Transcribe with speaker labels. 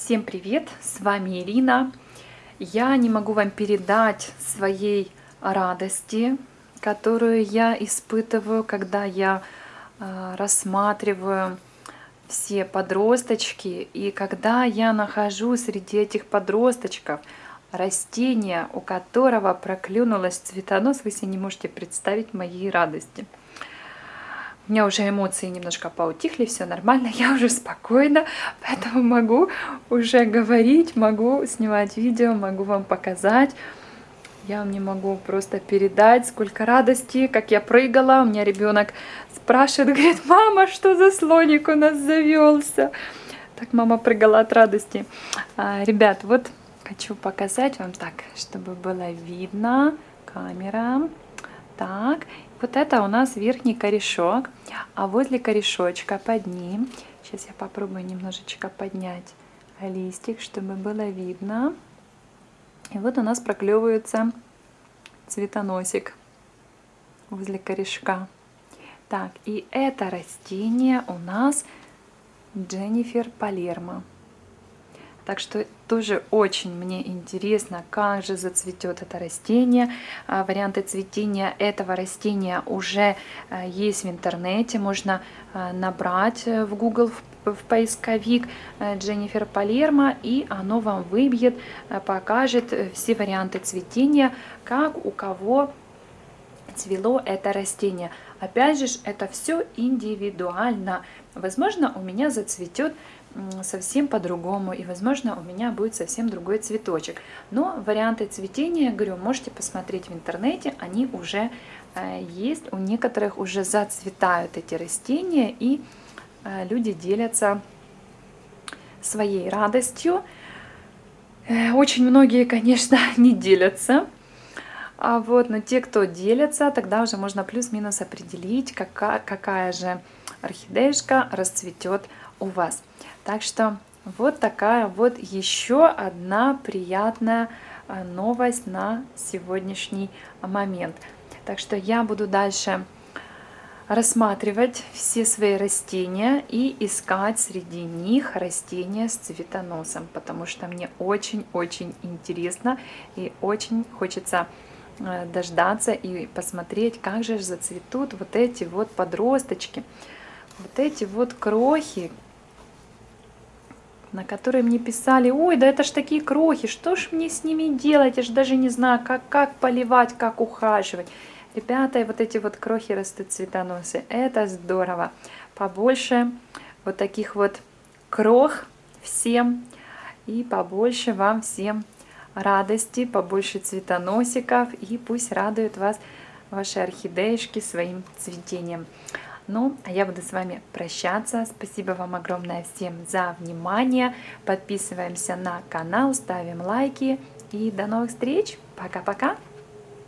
Speaker 1: Всем привет! С вами Ирина. Я не могу вам передать своей радости, которую я испытываю, когда я э, рассматриваю все подросточки, и когда я нахожу среди этих подросточков растение, у которого проклюнулась цветонос, вы себе не можете представить моей радости. У меня уже эмоции немножко поутихли, все нормально, я уже спокойна, поэтому могу уже говорить, могу снимать видео, могу вам показать. Я вам не могу просто передать, сколько радости, как я прыгала. У меня ребенок спрашивает, говорит, мама, что за слоник у нас завелся? Так мама прыгала от радости. А, ребят, вот хочу показать вам так, чтобы было видно. Камера. Так, вот это у нас верхний корешок, а возле корешочка под ним, сейчас я попробую немножечко поднять листик, чтобы было видно. И вот у нас проклевывается цветоносик возле корешка. Так, и это растение у нас Дженнифер Палермо. Так что тоже очень мне интересно, как же зацветет это растение. А, варианты цветения этого растения уже а, есть в интернете. Можно а, набрать э, в Google в поисковик э, Дженнифер Палермо, и оно вам выбьет, э, покажет все варианты цветения, как у кого цвело это растение. Опять же, это все индивидуально. Возможно, у меня зацветет совсем по-другому, и, возможно, у меня будет совсем другой цветочек. Но варианты цветения, говорю, можете посмотреть в интернете, они уже э, есть, у некоторых уже зацветают эти растения, и э, люди делятся своей радостью. Э, очень многие, конечно, не делятся, а вот, но те, кто делятся, тогда уже можно плюс-минус определить, какая, какая же орхидеюшка расцветет у вас. Так что вот такая вот еще одна приятная а, новость на сегодняшний момент. Так что я буду дальше рассматривать все свои растения и искать среди них растения с цветоносом, потому что мне очень-очень интересно и очень хочется а, дождаться и посмотреть, как же зацветут вот эти вот подросточки, вот эти вот крохи, на которые мне писали, ой, да это ж такие крохи, что ж мне с ними делать, я же даже не знаю, как, как поливать, как ухаживать. Ребята, вот эти вот крохи растут цветоносы, это здорово. Побольше вот таких вот крох всем, и побольше вам всем радости, побольше цветоносиков, и пусть радуют вас ваши орхидеишки своим цветением. Ну, а я буду с вами прощаться. Спасибо вам огромное всем за внимание. Подписываемся на канал, ставим лайки. И до новых встреч. Пока-пока.